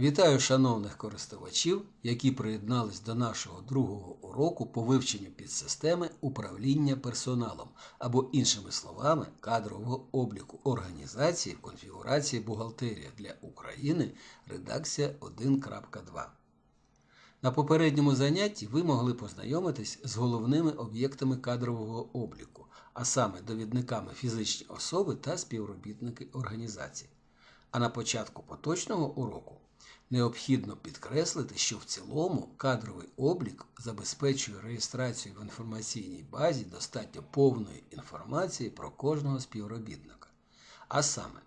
Вітаю шановних користувачів, які приєднались до нашого другого уроку по вивченню підсистеми управління персоналом або, іншими словами, кадрового обліку організації конфігурації бухгалтерія для України редакція 1.2. На попередньому занятті ви могли познайомитись з головними об'єктами кадрового обліку, а саме довідниками фізичні особи та співробітники організації. А на початку поточного уроку необхідно підкреслити, що в цілому кадровий облік забезпечує реєстрацію в інформаційній базі достатньо повної інформації про кожного співробітника. А саме,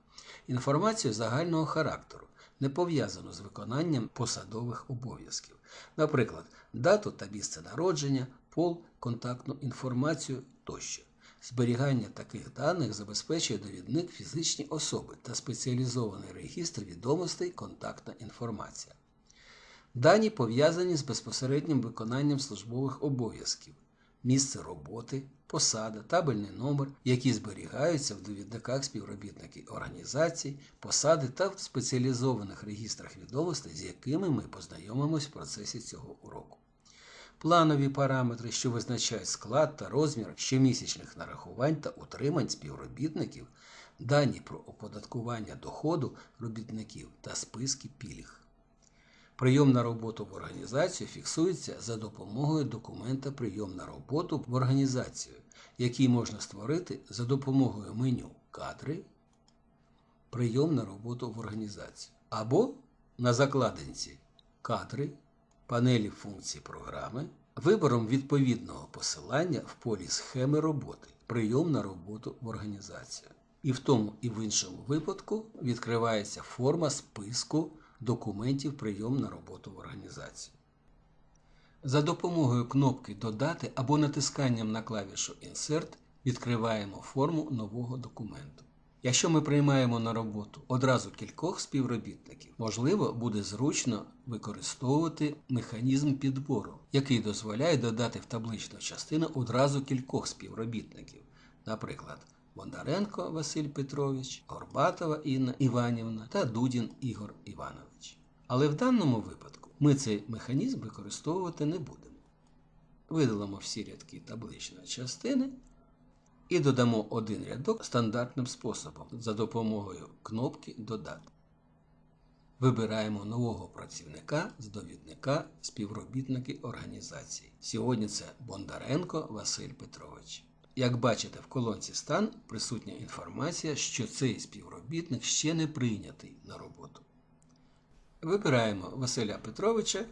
інформацію загального характеру, не пов'язану з виконанням посадових обов'язків, наприклад, дату та місце народження, пол, контактну інформацію тощо. Зберігання таких даних забезпечує довідник фізичні особи та спеціалізований регістр відомостей контактна інформація. Дані пов'язані з безпосереднім виконанням службових обов'язків, місце роботи, посада, табельний номер, які зберігаються в довідниках співробітників організацій, посади та в спеціалізованих регістрах відомостей, з якими ми познайомимось в процесі цього уроку планові параметри, що визначають склад та розмір щомісячних нарахувань та утримань співробітників, дані про оподаткування доходу робітників та списки пільг. Прийом на роботу в організацію фіксується за допомогою документа Прийом на роботу в організацію, який можна створити за допомогою меню Кадри, Прийом на роботу в організацію або на закладинці Кадри панелі функцій програми, вибором відповідного посилання в полі схеми роботи, прийом на роботу в організацію. І в тому і в іншому випадку відкривається форма списку документів прийом на роботу в організацію. За допомогою кнопки Додати або натисканням на клавішу Insert відкриваємо форму нового документу. Якщо ми приймаємо на роботу одразу кількох співробітників, можливо, буде зручно використовувати механізм підбору, який дозволяє додати в табличну частину одразу кількох співробітників, наприклад, Бондаренко Василь Петрович, Горбатова Інна Іванівна та Дудін Ігор Іванович. Але в даному випадку ми цей механізм використовувати не будемо. Видалимо всі рядки табличної частини і додамо один рядок стандартним способом за допомогою кнопки Додати. Вибираємо нового працівника з довідника співробітники організації. Сьогодні це Бондаренко Василь Петрович. Як бачите, в колонці стан присутня інформація, що цей співробітник ще не прийнятий на роботу. Вибираємо Василя Петровича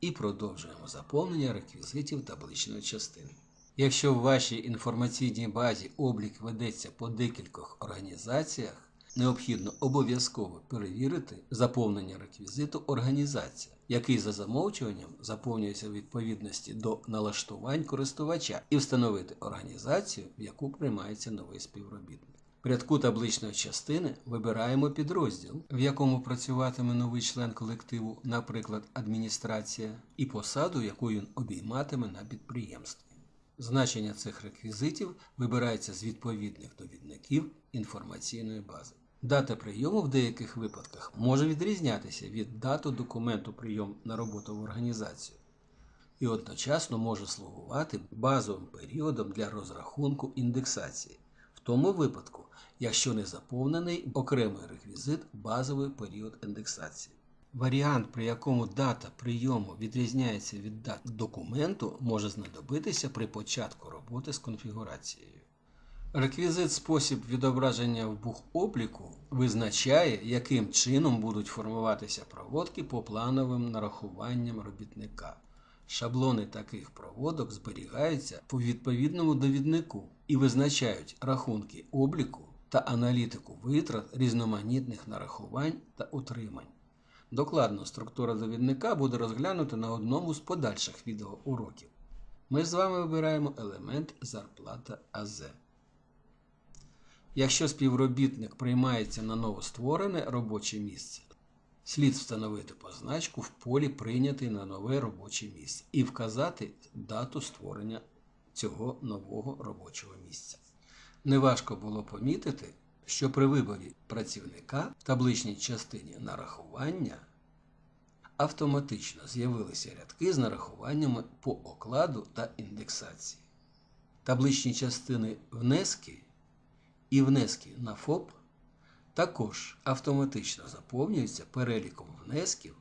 і продовжуємо заповнення реквізитів табличної частини. Якщо в вашій інформаційній базі облік ведеться по декількох організаціях, необхідно обов'язково перевірити заповнення реквізиту організація, який за замовчуванням заповнюється в відповідності до налаштувань користувача, і встановити організацію, в яку приймається новий співробітник. В рядку табличної частини вибираємо підрозділ, в якому працюватиме новий член колективу, наприклад, адміністрація, і посаду, яку він обійматиме на підприємстві. Значення цих реквізитів вибирається з відповідних довідників інформаційної бази. Дата прийому в деяких випадках може відрізнятися від дати документу прийом на роботу в організацію і одночасно може слугувати базовим періодом для розрахунку індексації, в тому випадку, якщо не заповнений окремий реквізит базовий період індексації. Варіант, при якому дата прийому відрізняється від дати документу, може знадобитися при початку роботи з конфігурацією. Реквізит спосіб відображення в бухобліку визначає, яким чином будуть формуватися проводки по плановим нарахуванням робітника. Шаблони таких проводок зберігаються по відповідному довіднику і визначають рахунки обліку та аналітику витрат різноманітних нарахувань та утримань. Докладно структура довідника буде розглянута на одному з подальших відеоуроків. Ми з вами вибираємо елемент зарплата АЗ. Якщо співробітник приймається на новостворене робоче місце, слід встановити позначку в полі Прийнятий на нове робоче місце і вказати дату створення цього нового робочого місця. Неважко було помітити, що при виборі працівника в табличній частині нарахування автоматично з'явилися рядки з нарахуваннями по окладу та індексації. Табличні частини внески і внески на ФОП також автоматично заповнюються переліком внесків,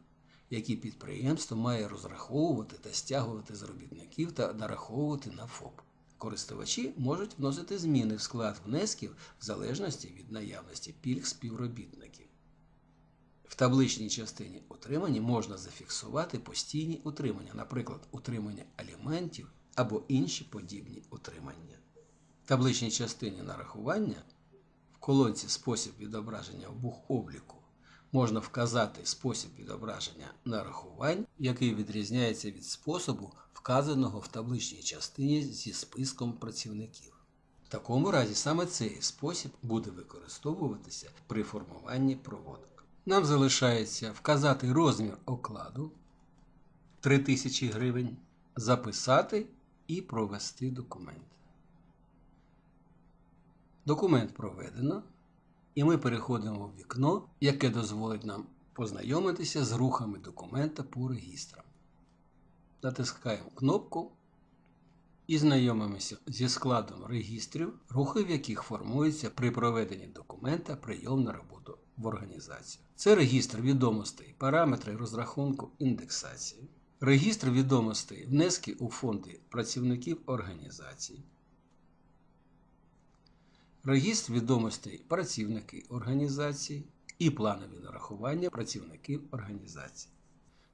які підприємство має розраховувати та стягувати з робітників та нараховувати на ФОП. Користувачі можуть вносити зміни в склад внесків в залежності від наявності пільг співробітників. В табличній частині утримання можна зафіксувати постійні утримання, наприклад, утримання аліментів або інші подібні утримання. В табличній частині нарахування в колонці спосіб відображення в бухобліку можна вказати спосіб відображення нарахувань, який відрізняється від способу, вказаного в табличній частині зі списком працівників. В такому разі саме цей спосіб буде використовуватися при формуванні проводок. Нам залишається вказати розмір окладу 3000 гривень, записати і провести документ. Документ проведено, і ми переходимо в вікно, яке дозволить нам познайомитися з рухами документа по регістрам. Натискаємо кнопку і знайомимося зі складом регістрів, рухи в яких формуються при проведенні документа прийом на роботу в організацію. Це регістр відомостей, параметри розрахунку індексації, регістр відомостей внески у фонди працівників організації, регістр відомостей працівники організації і планові нарахування працівників організації.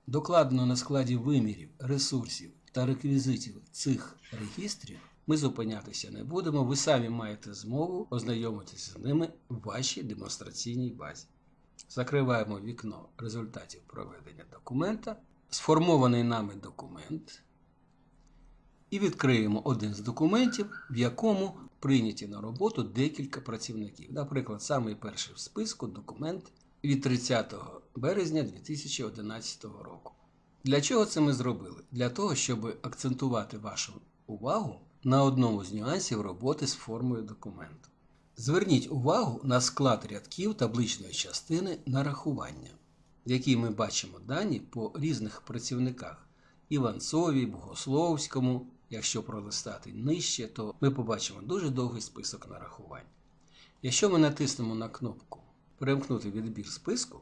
Докладено на складі вимірів, ресурсів та реквізитів цих регістрів ми зупинятися не будемо. Ви самі маєте змогу ознайомитися з ними в вашій демонстраційній базі. Закриваємо вікно результатів проведення документа, сформований нами документ, і відкриємо один з документів, в якому прийняті на роботу декілька працівників. Наприклад, самий перший в списку документ від 30 березня 2011 року. Для чого це ми зробили? Для того, щоб акцентувати вашу увагу на одному з нюансів роботи з формою документу. Зверніть увагу на склад рядків табличної частини нарахування, в якій ми бачимо дані по різних працівниках Іванцові, Богословському. Якщо пролистати нижче, то ми побачимо дуже довгий список нарахувань. Якщо ми натиснемо на кнопку Перемкнути відбір списку,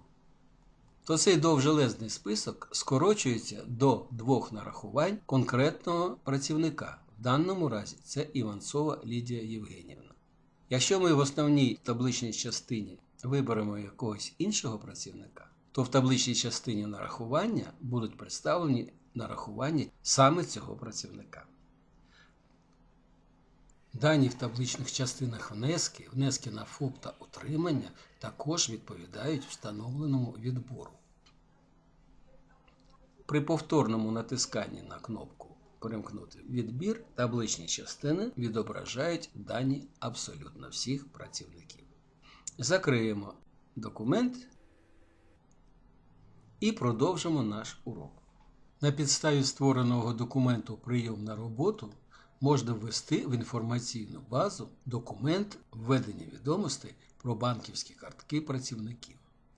то цей довжелезний список скорочується до двох нарахувань конкретного працівника. В даному разі це Іванцова Лідія Євгенівна. Якщо ми в основній табличній частині виберемо якогось іншого працівника, то в табличній частині нарахування будуть представлені нарахування саме цього працівника. Дані в табличних частинах внески, внески на ФОП та утримання також відповідають встановленому відбору. При повторному натисканні на кнопку Перемкнути відбір табличні частини відображають дані абсолютно всіх працівників. Закриємо документ і продовжимо наш урок. На підставі створеного документу Прийом на роботу можна ввести в інформаційну базу документ введення відомостей про банківські картки працівників,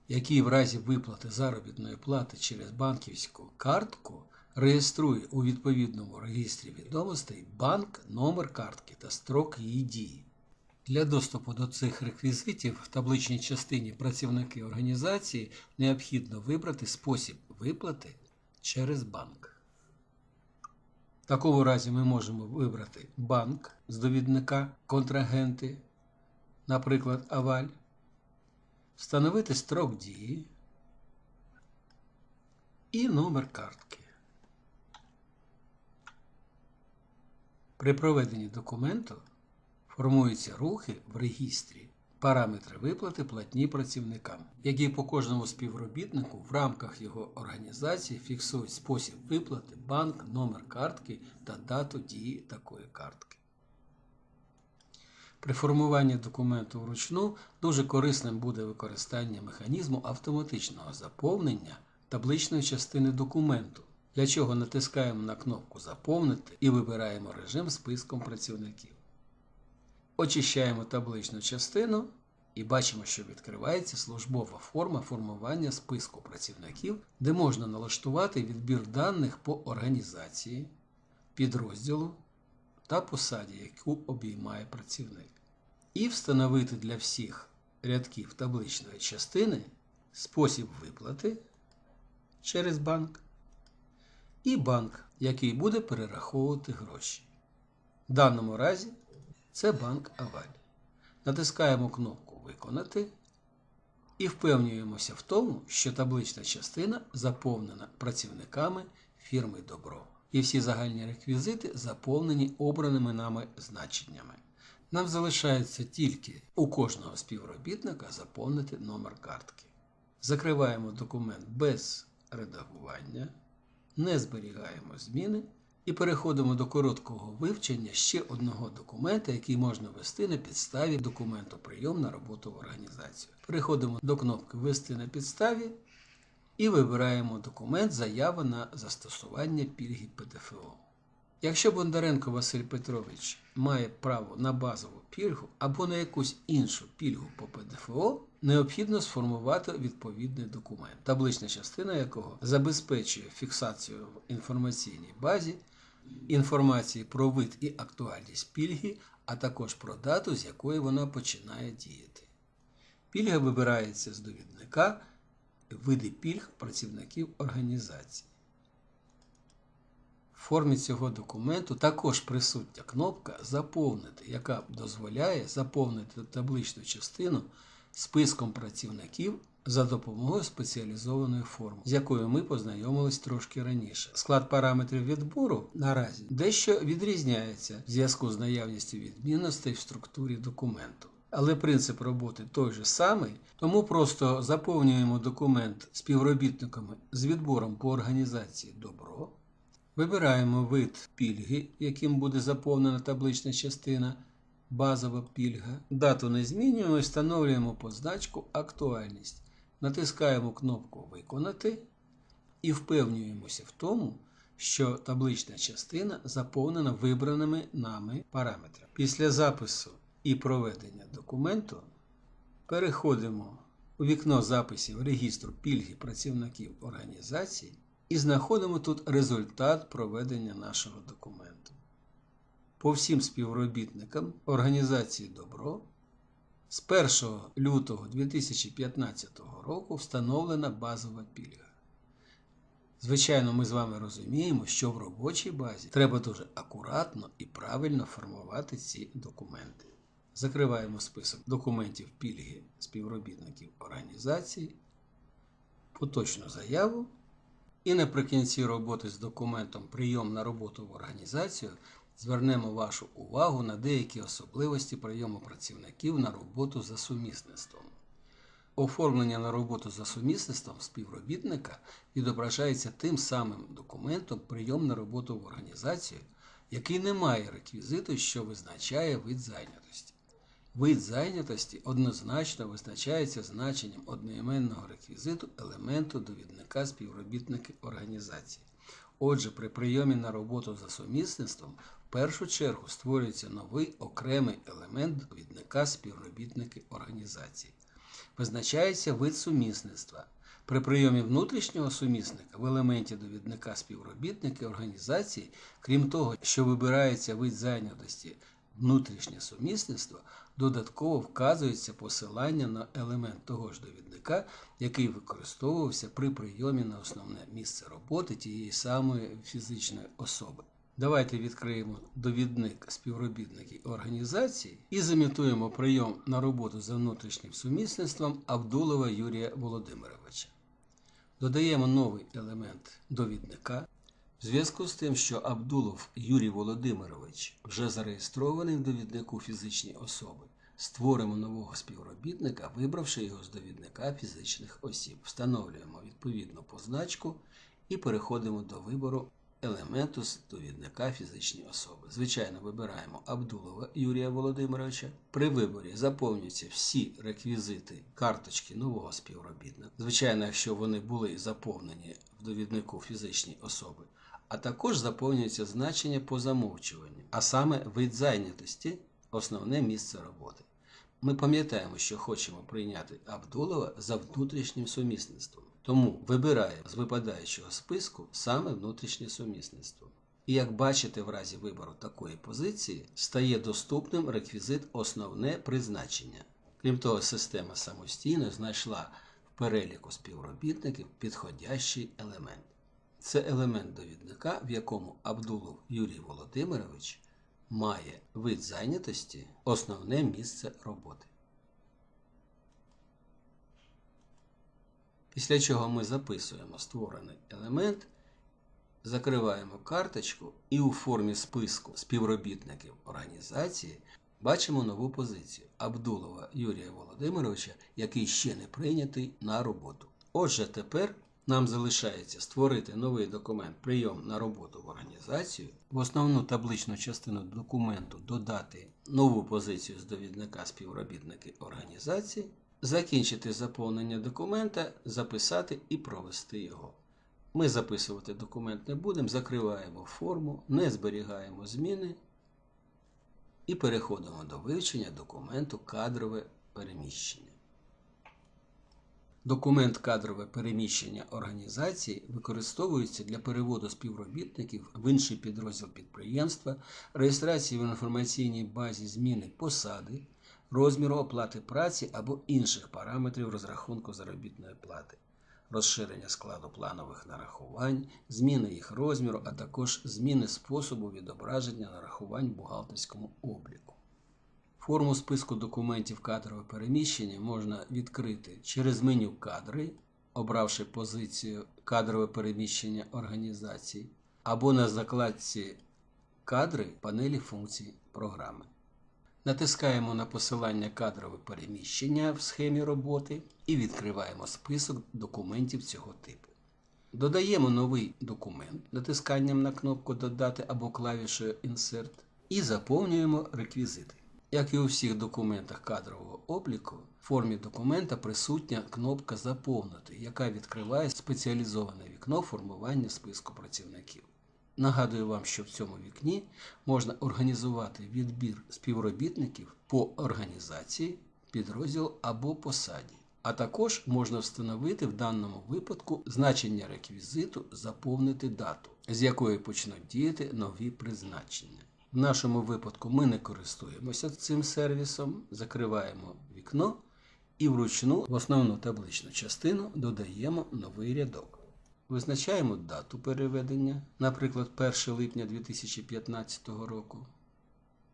який в разі виплати заробітної плати через банківську картку реєструє у відповідному реєстрі відомостей банк, номер картки та строк її дії. Для доступу до цих реквізитів в табличній частині працівники організації необхідно вибрати спосіб виплати через банк. В такому разі ми можемо вибрати банк з довідника контрагенти, наприклад, Аваль, встановити строк дії і номер картки. При проведенні документу формуються рухи в регістрі параметри виплати платні працівникам, які по кожному співробітнику в рамках його організації фіксують спосіб виплати, банк, номер картки та дату дії такої картки. При формуванні документу вручну дуже корисним буде використання механізму автоматичного заповнення табличної частини документу, Для чого натискаємо на кнопку Заповнити і вибираємо режим списком працівників. Очищаємо табличну частину і бачимо, що відкривається службова форма формування списку працівників, де можна налаштувати відбір даних по організації, підрозділу та посаді, яку обіймає працівник, і встановити для всіх рядків табличної частини спосіб виплати через банк і банк, який буде перераховувати гроші. В даному разі це банк Аваль. Натискаємо кнопку Виконати і впевнюємося в тому, що таблична частина заповнена працівниками фірми Добро. І всі загальні реквізити заповнені обраними нами значеннями. Нам залишається тільки у кожного співробітника заповнити номер картки. Закриваємо документ без редагування, не зберігаємо зміни і переходимо до короткого вивчення ще одного документа, який можна ввести на підставі документу прийом на роботу в організацію. Переходимо до кнопки Ввести на підставі і вибираємо документ Заява на застосування пільги ПДФО. Якщо Бондаренко Василь Петрович має право на базову пільгу або на якусь іншу пільгу по ПДФО, необхідно сформувати відповідний документ, таблична частина якого забезпечує фіксацію в інформаційній базі інформації про вид і актуальність пільги, а також про дату, з якої вона починає діяти. Пільга вибирається з довідника види пільг працівників організації. В формі цього документу також присутня кнопка Заповнити, яка дозволяє заповнити табличну частину списком працівників за допомогою спеціалізованої форми, з якою ми познайомились трошки раніше. Склад параметрів відбору наразі дещо відрізняється в зв'язку з наявністю відмінностей в структурі документу. Але принцип роботи той же самий, тому просто заповнюємо документ співробітниками з відбором по організації добро. Вибираємо вид пільги, яким буде заповнена таблична частина, базова пільга. Дату не змінюємо і встановлюємо позначку Актуальність. Натискаємо кнопку Виконати і впевнюємося в тому, що таблична частина заповнена вибраними нами параметрами. Після запису і проведення документу переходимо у вікно записів регістру пільги працівників організації і знаходимо тут результат проведення нашого документу. По всім співробітникам організації Добро з 1 лютого 2015 року встановлена базова пільга. Звичайно, ми з вами розуміємо, що в робочій базі треба дуже акуратно і правильно формувати ці документи. Закриваємо список документів пільги співробітників організації, поточну заяву. І наприкінці роботи з документом Прийом на роботу в організацію звернемо вашу увагу на деякі особливості прийому працівників на роботу за сумісництвом. Оформлення на роботу за сумісництвом співробітника відображається тим самим документом Прийом на роботу в організацію, який не має реквізиту, що визначає вид зайнятості. Вид зайнятості однозначно визначається значенням одноіменного реквізиту елементу довідника співробітники організації. Отже, при прийомі на роботу за сумісництвом першу чергу створюється новий окремий елемент довідника співробітники організації. Визначається вид сумісництва. При прийомі внутрішнього сумісника в елементі довідника співробітники організації, крім того, що вибирається вид зайнятості внутрішнє сумісництво, додатково вказується посилання на елемент того ж довідника, який використовувався при прийомі на основне місце роботи тієї самої фізичної особи. Давайте відкриємо довідник співробітників організації і замітуємо прийом на роботу за внутрішнім сумісництвом Абдулова Юрія Володимировича. Додаємо новий елемент довідника. В зв'язку з тим, що Абдулов Юрій Володимирович вже зареєстрований в довіднику фізичні особи, створимо нового співробітника, вибравши його з довідника фізичних осіб. Встановлюємо відповідну позначку і переходимо до вибору елементу довідника фізичні особи. Звичайно, вибираємо Абдулова Юрія Володимировича. При виборі заповнюються всі реквізити карточки нового співробітника. Звичайно, якщо вони були заповнені в довіднику фізичні особи, а також заповнюється значення по замовчуванню, а саме вид зайнятості, основне місце роботи. Ми пам'ятаємо, що хочемо прийняти Абдулова за внутрішнім сумісництвом. Тому вибираємо з випадаючого списку саме внутрішнє сумісництво. І як бачите, в разі вибору такої позиції стає доступним реквізит Основне призначення. Крім того, система самостійно знайшла в переліку співробітників підходящий елемент. Це елемент довідника, в якому Абдулов Юрій Володимирович має вид зайнятості, основне місце роботи. Після чого ми записуємо створений елемент, закриваємо карточку і у формі списку співробітників організації бачимо нову позицію Абдулова Юрія Володимировича, який ще не прийнятий на роботу. Отже, тепер нам залишається створити новий документ прийом на роботу в організацію, в основну табличну частину документу додати нову позицію з довідника співробітники організації, закінчити заповнення документа, записати і провести його. Ми записувати документ не будемо, закриваємо форму, не зберігаємо зміни і переходимо до вивчення документу кадрове переміщення. Документ кадрове переміщення організації використовується для переводу співробітників в інший підрозділ підприємства, реєстрації в інформаційній базі зміни посади, розміру оплати праці або інших параметрів розрахунку заробітної плати, розширення складу планових нарахувань, зміни їх розміру, а також зміни способу відображення нарахувань в бухгалтерському обліку. Форму списку документів кадрове переміщення можна відкрити через меню Кадри, обравши позицію Кадрове переміщення організацій, або на закладці Кадри панелі функцій програми. Натискаємо на посилання Кадрове переміщення в схемі роботи і відкриваємо список документів цього типу. Додаємо новий документ натисканням на кнопку Додати або клавішою Insert і заповнюємо реквізити. Як і у всіх документах кадрового обліку, в формі документа присутня кнопка Заповнити, яка відкриває спеціалізоване вікно формування списку працівників. Нагадую вам, що в цьому вікні можна організувати відбір співробітників по організації, підрозділу або посаді. А також можна встановити в даному випадку значення реквізиту Заповнити дату, з якої почнуть діяти нові призначення. В нашому випадку ми не користуємося цим сервісом, закриваємо вікно і вручну в основну табличну частину додаємо новий рядок. Визначаємо дату переведення, наприклад, 1 липня 2015 року.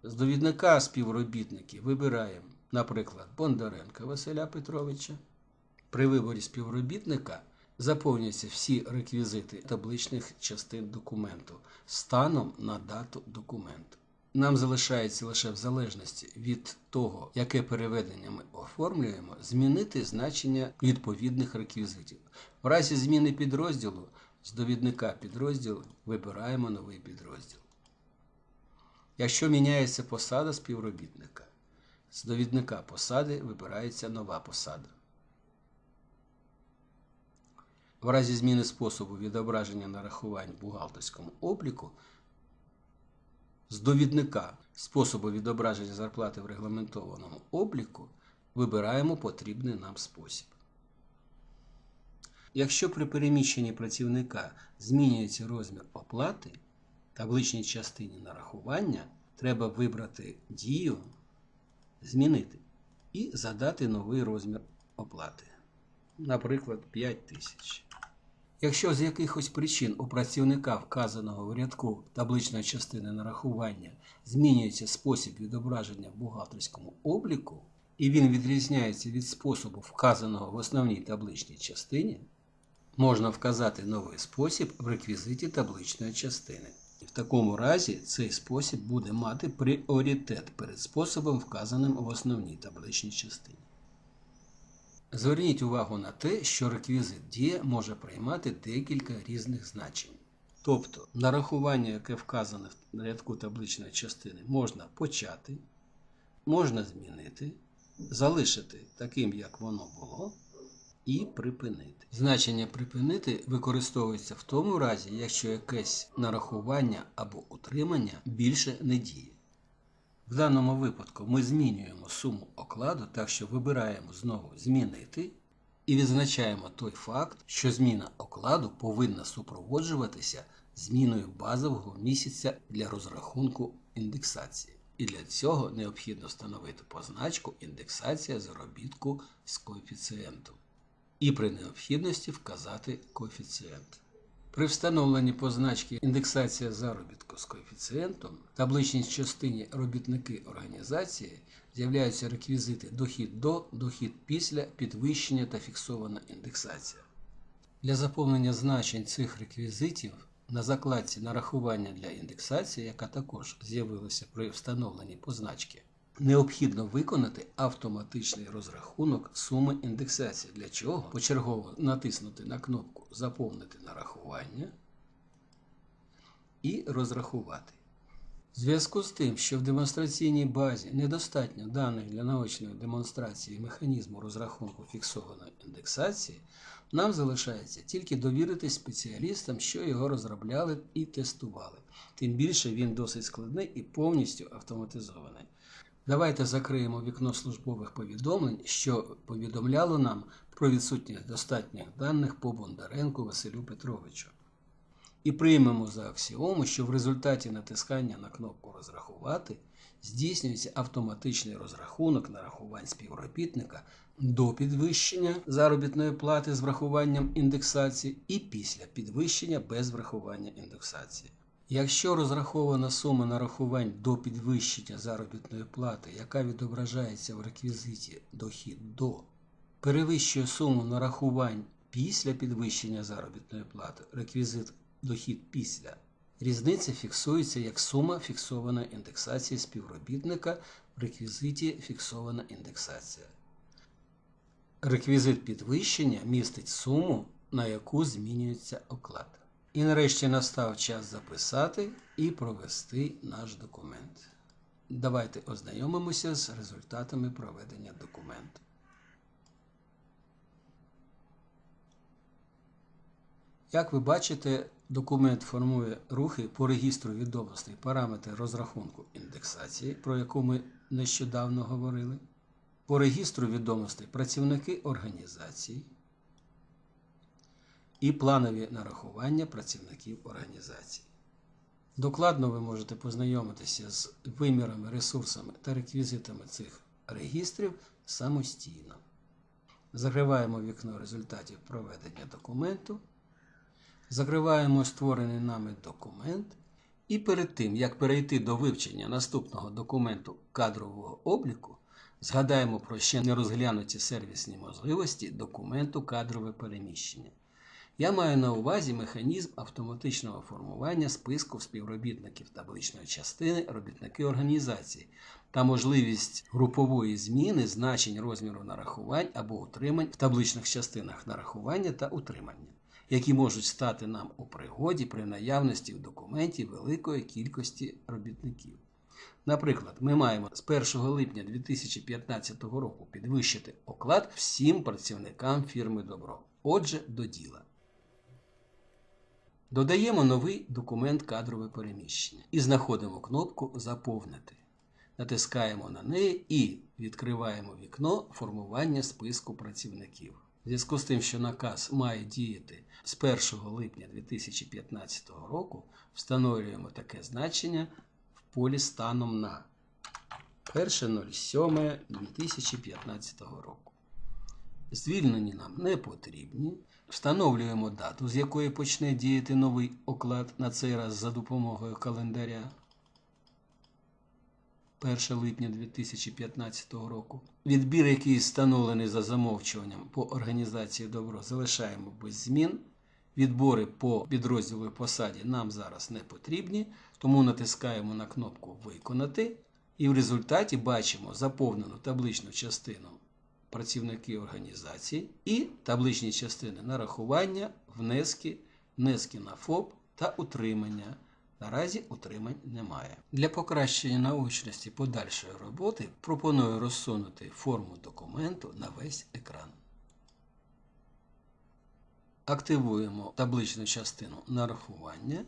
З довідника співробітників вибираємо, наприклад, Бондаренка Василя Петровича. При виборі співробітника заповнюються всі реквізити табличних частин документу станом на дату документу. Нам залишається лише в залежності від того, яке переведення ми оформлюємо, змінити значення відповідних реквізитів. В разі зміни підрозділу з довідника підрозділу вибираємо новий підрозділ. Якщо міняється посада співробітника, з довідника посади вибирається нова посада. В разі зміни способу відображення нарахувань в бухгалтерському обліку з довідника способу відображення зарплати в регламентованому обліку вибираємо потрібний нам спосіб. Якщо при переміщенні працівника змінюється розмір оплати, табличній частині нарахування треба вибрати дію Змінити і задати новий розмір оплати. Наприклад, 5 тисяч. Якщо з якихось причин у працівника, вказаного в рядку табличної частини нарахування, змінюється спосіб відображення в бухгалтерському обліку, і він відрізняється від способу, вказаного в основній табличній частині, можна вказати новий спосіб в реквізиті табличної частини. В такому разі цей спосіб буде мати пріоритет перед способом, вказаним в основній табличній частині. Зверніть увагу на те, що реквізит дія може приймати декілька різних значень. Тобто нарахування, яке вказане в рядку табличної частини, можна почати, можна змінити, залишити таким, як воно було, і припинити. Значення припинити використовується в тому разі, якщо якесь нарахування або утримання більше не діє. В даному випадку ми змінюємо суму окладу, так що вибираємо знову змінити і відзначаємо той факт, що зміна окладу повинна супроводжуватися зміною базового місяця для розрахунку індексації. І для цього необхідно встановити позначку індексація заробітку з коефіцієнтом. І при необхідності вказати коефіцієнт. При встановленні позначки індексація заробітку з коефіцієнтом в табличній частині робітники організації з'являються реквізити дохід до, дохід після, підвищення та фіксована індексація. Для заповнення значень цих реквізитів на закладці нарахування для індексації, яка також з'явилася при встановленні позначки, необхідно виконати автоматичний розрахунок суми індексації, для чого почергово натиснути на кнопку Заповнити нарахування і розрахувати. В зв'язку з тим, що в демонстраційній базі недостатньо даних для наочної демонстрації механізму розрахунку фіксованої індексації, нам залишається тільки довіритись спеціалістам, що його розробляли і тестували. Тим більше він досить складний і повністю автоматизований. Давайте закриємо вікно службових повідомлень, що повідомляло нам про відсутність достатніх даних по Бондаренку Василю Петровичу. І приймемо за аксіому, що в результаті натискання на кнопку Розрахувати здійснюється автоматичний розрахунок нарахувань співробітника до підвищення заробітної плати з врахуванням індексації і після підвищення без врахування індексації. Якщо розрахована сума нарахувань до підвищення заробітної плати, яка відображається в реквізиті дохід до, перевищує суму нарахувань після підвищення заробітної плати, реквізит дохід після, різниця фіксується як сума фіксованої індексації співробітника в реквізиті фіксована індексація. Реквізит підвищення містить суму, на яку змінюється оклад. І нарешті настав час записати і провести наш документ. Давайте ознайомимося з результатами проведення документу. Як ви бачите, документ формує рухи по регістру відомостей параметри розрахунку індексації, про яку ми нещодавно говорили, по регістру відомостей працівники організації і планові нарахування працівників організації. Докладно ви можете познайомитися з вимірами, ресурсами та реквізитами цих регістрів самостійно. Закриваємо вікно результатів проведення документу. Закриваємо створений нами документ. І перед тим, як перейти до вивчення наступного документу кадрового обліку, згадаємо про ще не розглянуті сервісні можливості документу кадрове переміщення. Я маю на увазі механізм автоматичного формування списку співробітників табличної частини робітники організації та можливість групової зміни значень розміру нарахувань або утримань в табличних частинах нарахування та утримання, які можуть стати нам у пригоді при наявності в документі великої кількості робітників. Наприклад, ми маємо з 1 липня 2015 року підвищити оклад всім працівникам фірми Добро. Отже, до діла. Додаємо новий документ кадрове переміщення і знаходимо кнопку Заповнити. Натискаємо на неї і відкриваємо вікно формування списку працівників. В зв'язку з тим, що наказ має діяти з 1 липня 2015 року, встановлюємо таке значення в полі станом на 1.07.2015 року. Звільнені нам не потрібні. Встановлюємо дату, з якої почне діяти новий оклад на цей раз за допомогою календаря 1 липня 2015 року. Відбір, який встановлений за замовчуванням по організації добро, залишаємо без змін. Відбори по підрозділу і посаді нам зараз не потрібні, тому натискаємо на кнопку Виконати і в результаті бачимо заповнену табличну частину працівники організації і табличні частини нарахування, внески, внески на ФОП та утримання. Наразі утримань немає. Для покращення наочності подальшої роботи пропоную розсунути форму документу на весь екран. Активуємо табличну частину нарахування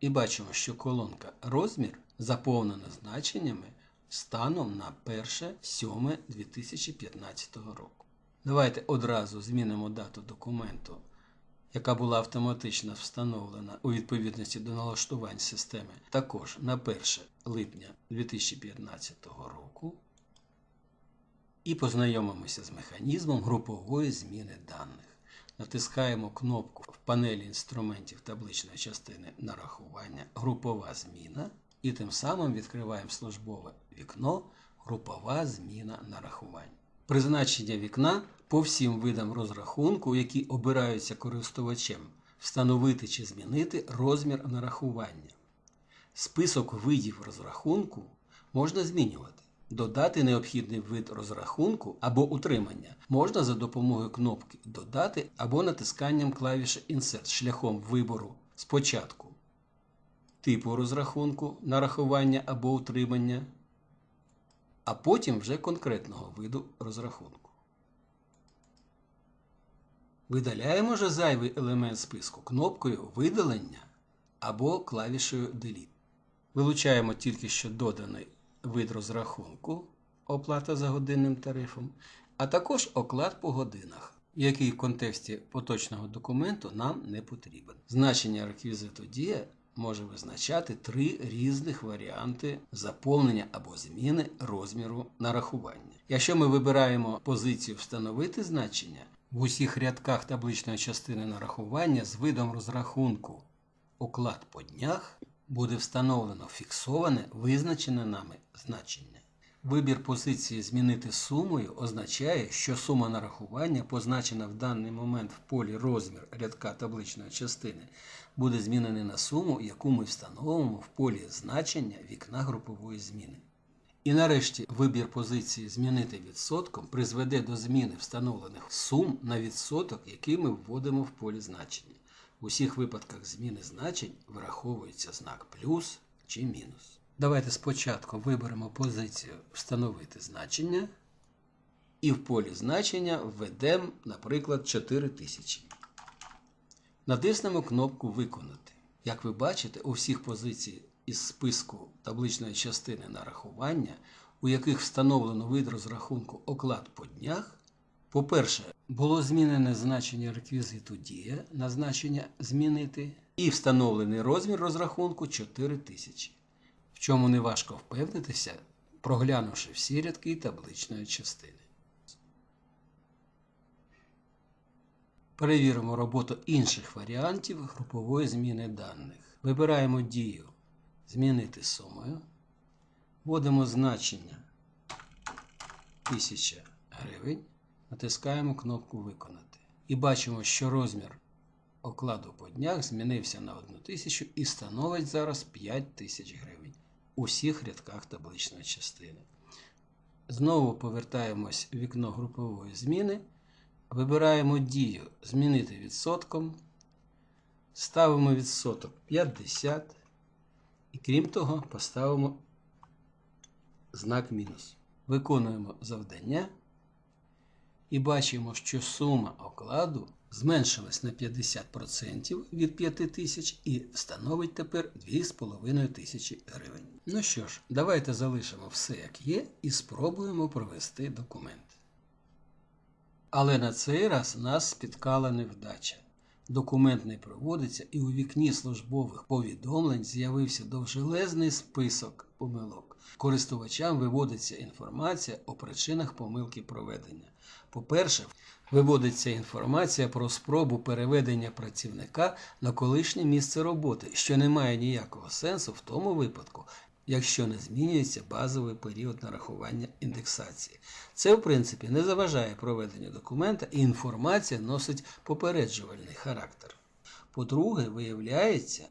і бачимо, що колонка розмір заповнена значеннями станом на 1.7.2015 року. Давайте одразу змінимо дату документу, яка була автоматично встановлена у відповідності до налаштувань системи, також на 1 липня 2015 року. І познайомимося з механізмом групової зміни даних. Натискаємо кнопку в панелі інструментів табличної частини нарахування Групова зміна і тим самим відкриваємо службове вікно Групова зміна нарахувань. Призначення вікна по всім видам розрахунку, які обираються користувачем, встановити чи змінити розмір нарахування. Список видів розрахунку можна змінювати. Додати необхідний вид розрахунку або утримання можна за допомогою кнопки Додати або натисканням клавіші Insert шляхом вибору спочатку типу розрахунку, нарахування або утримання, а потім вже конкретного виду розрахунку. Видаляємо же зайвий елемент списку кнопкою Видалення або клавішею Delete. Вилучаємо тільки що доданий вид розрахунку, оплата за годинним тарифом, а також оклад по годинах, який в контексті поточного документу нам не потрібен. Значення реквізиту дія може визначати три різних варіанти заповнення або зміни розміру нарахування. Якщо ми вибираємо позицію Встановити значення, в усіх рядках табличної частини нарахування з видом розрахунку оклад по днях буде встановлено фіксоване визначене нами значення. Вибір позиції Змінити сумою означає, що сума нарахування, позначена в даний момент в полі розмір рядка табличної частини, буде змінена на суму, яку ми встановимо в полі значення вікна групової зміни. І нарешті вибір позиції Змінити відсотком призведе до зміни встановлених сум на відсоток, який ми вводимо в полі значення. В усіх випадках зміни значень враховується знак плюс чи мінус. Давайте спочатку виберемо позицію Встановити значення. І в полі значення введемо, наприклад, 4000. Натиснемо кнопку Виконати. Як ви бачите, у всіх позицій із списку табличної частини нарахування, у яких встановлено вид розрахунку оклад по днях, по-перше, було змінене значення реквізиту дія на значення змінити і встановлений розмір розрахунку 4000, чому не важко впевнитися, проглянувши всі рядки табличної частини. Перевіримо роботу інших варіантів групової зміни даних. Вибираємо дію Змінити сумою. Вводимо значення 1000 гривень. Натискаємо кнопку Виконати. І бачимо, що розмір окладу по днях змінився на 1000 і становить зараз 5000 гривень у всіх рядках табличної частини. Знову повертаємось в вікно групової зміни. Вибираємо дію Змінити відсотком. Ставимо відсоток 50. І крім того, поставимо знак мінус. Виконуємо завдання. І бачимо, що сума окладу зменшилась на 50% від 5000 і становить тепер 2500 гривень. Ну що ж, давайте залишимо все як є і спробуємо провести документ. Але на цей раз нас спіткала невдача. Документ не проводиться, і у вікні службових повідомлень з'явився довжелезний список помилок. Користувачам виводиться інформація о причинах помилки проведення. По-перше, виводиться інформація про спробу переведення працівника на колишнє місце роботи, що не має ніякого сенсу в тому випадку, якщо не змінюється базовий період нарахування індексації. Це, в принципі, не заважає проведенню документа і інформація носить попереджувальний характер. По-друге, виявляється,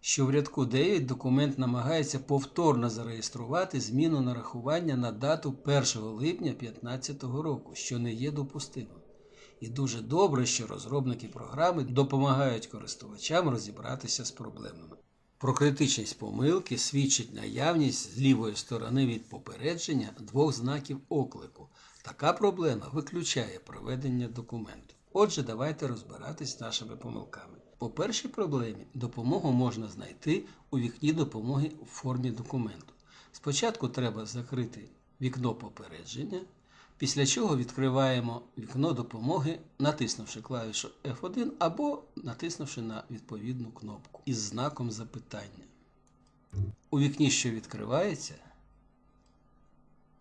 що в рядку 9 документ намагається повторно зареєструвати зміну нарахування на дату 1 липня 2015 року, що не є допустимим. І дуже добре, що розробники програми допомагають користувачам розібратися з проблемами. Про критичність помилки свідчить наявність з лівої сторони від попередження двох знаків оклику. Така проблема виключає проведення документу. Отже, давайте розбиратись з нашими помилками. По першій проблемі допомогу можна знайти у вікні допомоги у формі документу. Спочатку треба закрити вікно попередження, після чого відкриваємо вікно допомоги, натиснувши клавішу F1 або натиснувши на відповідну кнопку із знаком запитання. У вікні, що відкривається,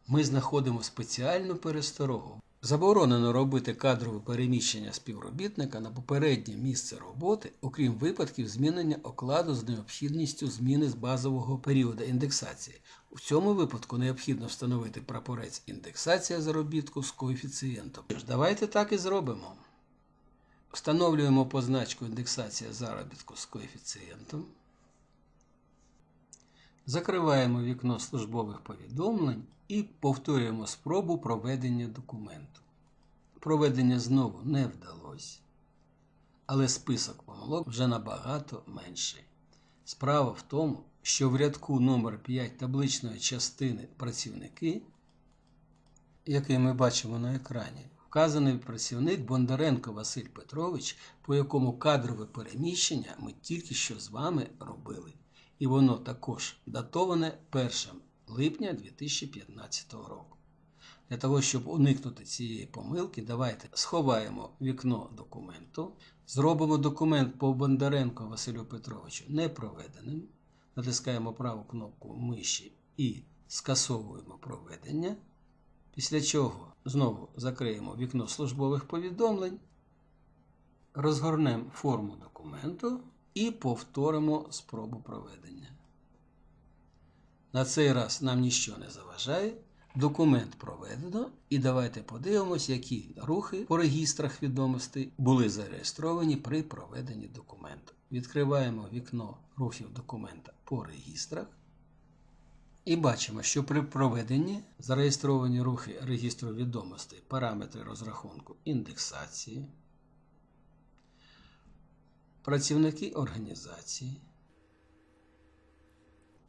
ми знаходимо спеціальну пересторогу. Заборонено робити кадрове переміщення співробітника на попереднє місце роботи, окрім випадків змінення окладу з необхідністю зміни з базового періоду індексації. У цьому випадку необхідно встановити прапорець індексація заробітку з коефіцієнтом. Тож, Давайте так і зробимо. Встановлюємо позначку індексація заробітку з коефіцієнтом. Закриваємо вікно службових повідомлень і повторюємо спробу проведення документу. Проведення знову не вдалося, але список помилок вже набагато менший. Справа в тому, що в рядку номер 5 табличної частини працівники, який ми бачимо на екрані, вказаний працівник Бондаренко Василь Петрович, по якому кадрове переміщення ми тільки що з вами робили і воно також датоване 1 липня 2015 року. Для того, щоб уникнути цієї помилки, давайте сховаємо вікно документу, зробимо документ по Бондаренку Василю Петровичу непроведеним, натискаємо праву кнопку миші і скасовуємо проведення. Після чого знову закриємо вікно службових повідомлень, розгорнемо форму документу і повторимо спробу проведення. На цей раз нам нічого не заважає. Документ проведено, і давайте подивимось, які рухи по регістрах відомостей були зареєстровані при проведенні документу. Відкриваємо вікно рухів документа по регістрах. І бачимо, що при проведенні зареєстровані рухи регістру відомостей, параметри розрахунку індексації, працівники організації,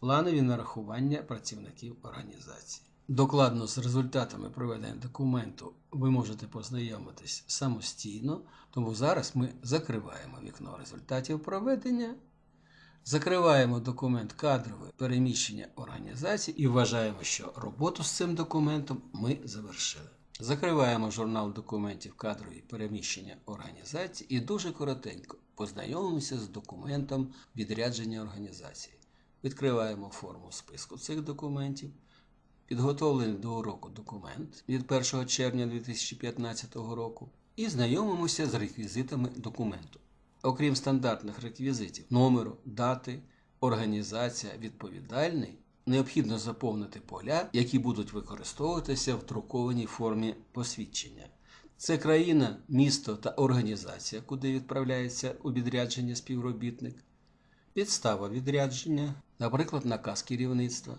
планові нарахування працівників організації. Докладно з результатами проведення документу ви можете познайомитись самостійно, тому зараз ми закриваємо вікно результатів проведення, закриваємо документ кадрове переміщення організації і вважаємо, що роботу з цим документом ми завершили. Закриваємо журнал документів кадрові переміщення організації і дуже коротенько познайомимося з документом відрядження організації. Відкриваємо форму списку цих документів. Підготовлений до уроку документ від 1 червня 2015 року і знайомимося з реквізитами документу. Окрім стандартних реквізитів номеру, дати, організація, відповідальний, необхідно заповнити поля, які будуть використовуватися в друкованій формі посвідчення. Це країна, місто та організація, куди відправляється у відрядження співробітник, підстава відрядження, наприклад, наказ керівництва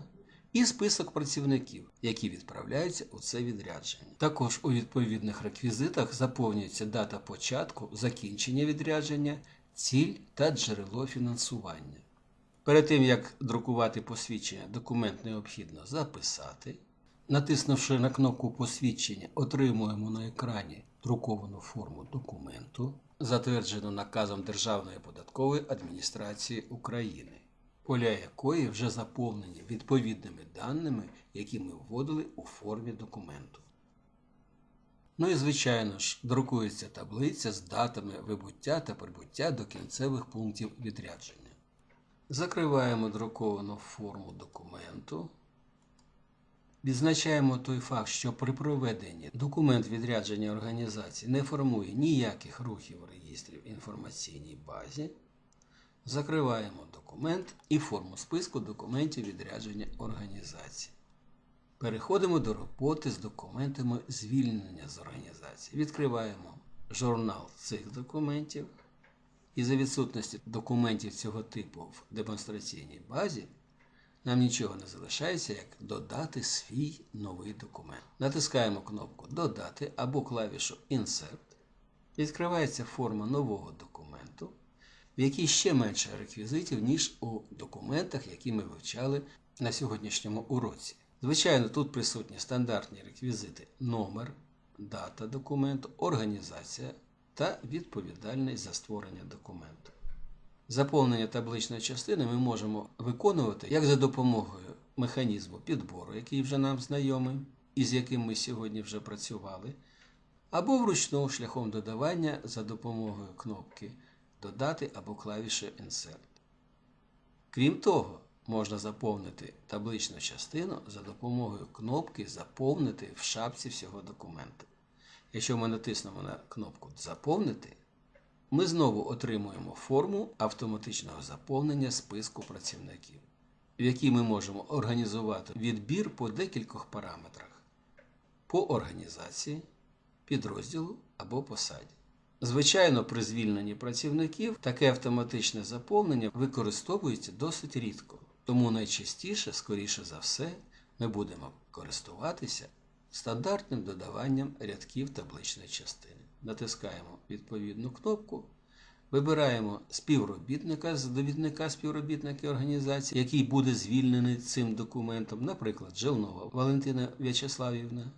і список працівників, які відправляються у це відрядження. Також у відповідних реквізитах заповнюється дата початку, закінчення відрядження, ціль та джерело фінансування. Перед тим, як друкувати посвідчення, документ необхідно записати. Натиснувши на кнопку посвідчення, отримуємо на екрані друковану форму документу, затверджену наказом Державної податкової адміністрації України поля якої вже заповнені відповідними даними, які ми вводили у формі документу. Ну і, звичайно ж, друкується таблиця з датами вибуття та прибуття до кінцевих пунктів відрядження. Закриваємо друковану форму документу. Відзначаємо той факт, що при проведенні документ відрядження організації не формує ніяких рухів реєстрів в інформаційній базі. Закриваємо документ і форму списку документів відрядження організації. Переходимо до роботи з документами звільнення з організації. Відкриваємо журнал цих документів. І за відсутності документів цього типу в демонстраційній базі, нам нічого не залишається, як додати свій новий документ. Натискаємо кнопку Додати або клавішу Insert. відкривається форма нового документу, в якій ще менше реквізитів, ніж у документах, які ми вивчали на сьогоднішньому уроці. Звичайно, тут присутні стандартні реквізити номер, дата документу, організація та відповідальність за створення документу. Заповнення табличної частини ми можемо виконувати як за допомогою механізму підбору, який вже нам знайомий, і з яким ми сьогодні вже працювали, або вручну шляхом додавання за допомогою кнопки Додати або клавіші Insert. Крім того, можна заповнити табличну частину за допомогою кнопки Заповнити в шапці всього документу. Якщо ми натиснемо на кнопку Заповнити, ми знову отримуємо форму автоматичного заповнення списку працівників, в якій ми можемо організувати відбір по декількох параметрах по організації, підрозділу або посаді. Звичайно, при звільненні працівників таке автоматичне заповнення використовується досить рідко, тому найчастіше, скоріше за все, ми будемо користуватися стандартним додаванням рядків табличної частини. Натискаємо відповідну кнопку, вибираємо співробітника з довідника співробітники організації, який буде звільнений цим документом, наприклад, Желнова Валентина В'ячеславівна.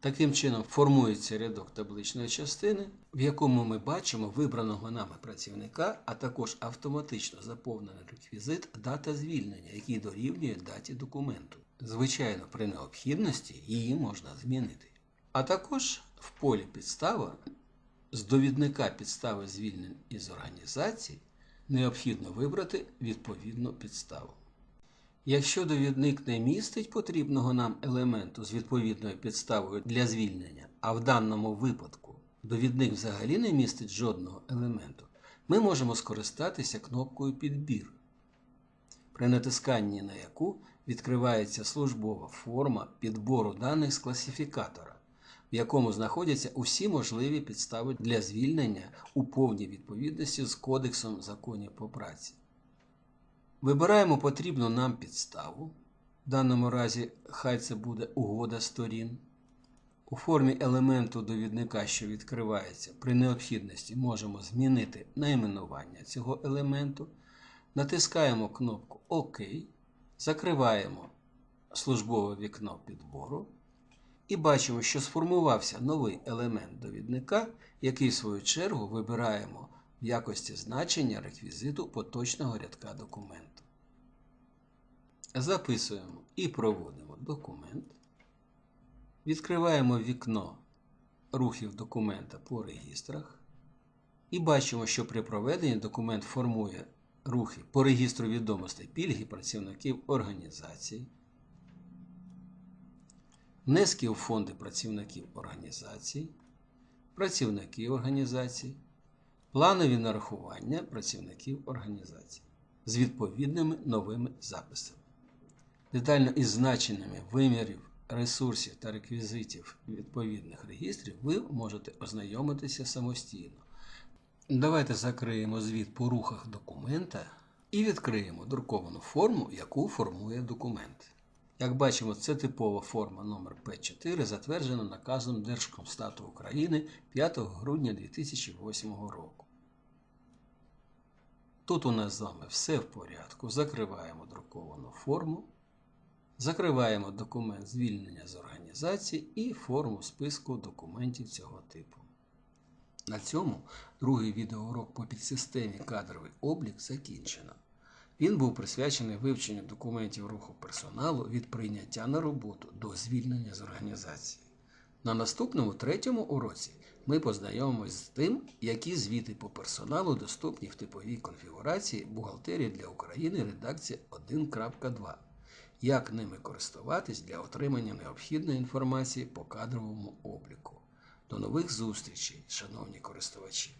Таким чином формується рядок табличної частини, в якому ми бачимо вибраного нами працівника, а також автоматично заповнений реквізит дата звільнення, який дорівнює даті документу. Звичайно, при необхідності її можна змінити. А також в полі підстава з довідника підстави звільнень із організації необхідно вибрати відповідну підставу. Якщо довідник не містить потрібного нам елементу з відповідною підставою для звільнення, а в даному випадку довідник взагалі не містить жодного елементу, ми можемо скористатися кнопкою Підбір, при натисканні на яку відкривається службова форма підбору даних з класифікатора, в якому знаходяться усі можливі підстави для звільнення у повній відповідності з Кодексом законів по праці. Вибираємо потрібну нам підставу. В даному разі хай це буде угода сторін. У формі елементу довідника, що відкривається, при необхідності можемо змінити найменування цього елементу. Натискаємо кнопку ОК, закриваємо службове вікно підбору і бачимо, що сформувався новий елемент довідника, який в свою чергу вибираємо в якості значення реквізиту поточного рядка документу. Записуємо і проводимо документ. Відкриваємо вікно рухів документа по регістрах. І бачимо, що при проведенні документ формує рухи по регістру відомостей пільги працівників організації, внески у фонди працівників організацій, працівників організацій, планові нарахування працівників організації з відповідними новими записами. Детально із значеннями вимірів, ресурсів та реквізитів відповідних регістрів ви можете ознайомитися самостійно. Давайте закриємо звіт по рухах документа і відкриємо друковану форму, яку формує документ. Як бачимо, це типова форма номер П4, затверджена наказом Держкомстату України 5 грудня 2008 року. Тут у нас з вами все в порядку. Закриваємо друковану форму. Закриваємо документ звільнення з організації і форму списку документів цього типу. На цьому другий відеоурок по підсистемі кадровий облік закінчено. Він був присвячений вивченню документів руху персоналу від прийняття на роботу до звільнення з організації. На наступному третьому уроці ми познайомимось з тим, які звіти по персоналу доступні в типовій конфігурації бухгалтерії для України редакція 1.2 як ними користуватись для отримання необхідної інформації по кадровому обліку. До нових зустрічей, шановні користувачі!